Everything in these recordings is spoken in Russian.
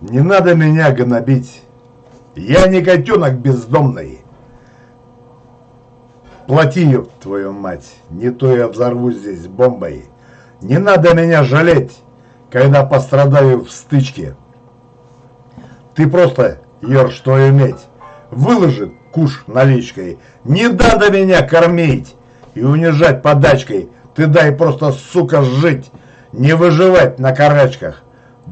Не надо меня гнобить. Я не котенок бездомный. Плати, ёб твою мать, не то я взорву здесь бомбой. Не надо меня жалеть, когда пострадаю в стычке. Ты просто, Ёр, что иметь, выложи куш наличкой. Не надо меня кормить и унижать подачкой. Ты дай просто, сука, жить, не выживать на карачках.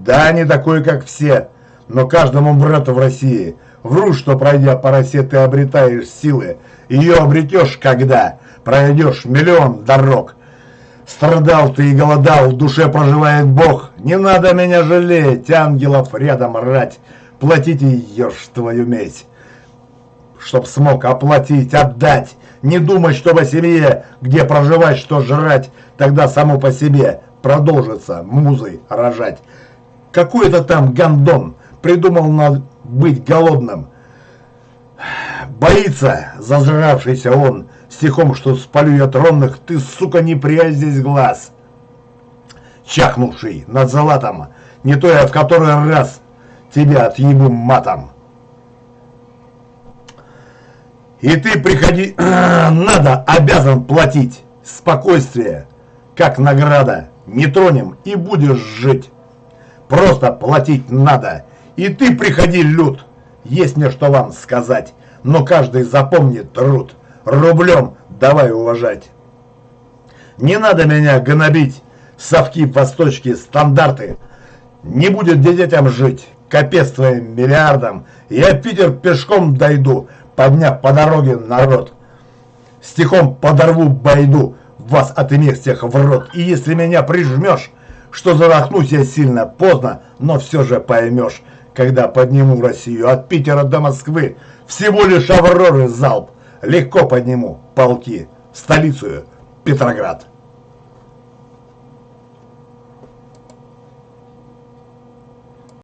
Да, не такой, как все, но каждому брату в России. Вру, что пройдя по росе ты обретаешь силы. Ее обретешь, когда пройдешь миллион дорог. Страдал ты и голодал, в душе проживает Бог. Не надо меня жалеть, ангелов рядом рать. Платите ешь твою медь, чтоб смог оплатить, отдать. Не думать, чтобы семье, где проживать, что жрать, тогда само по себе продолжится музой рожать. Какой-то там гандон придумал надо быть голодным. Боится зажравшийся он стихом, что спалю я тронных, ты, сука, не прячь здесь глаз. Чахнувший над золотом, не то я в который раз тебя отъебу матом. И ты приходи, надо, обязан платить. Спокойствие, как награда, не тронем и будешь жить. Просто платить надо. И ты приходи, люд, есть мне что вам сказать. Но каждый запомнит труд. Рублем давай уважать. Не надо меня гнобить, совки, восточки, стандарты. Не будет детям жить, капец твоим миллиардам. Я Питер пешком дойду, подняв по дороге народ. Стихом подорву байду, вас отымев всех в рот. И если меня прижмешь, что задохнусь я сильно, поздно, но все же поймешь, когда подниму Россию от Питера до Москвы, всего лишь Авроры залп, легко подниму полки, столицу Петроград.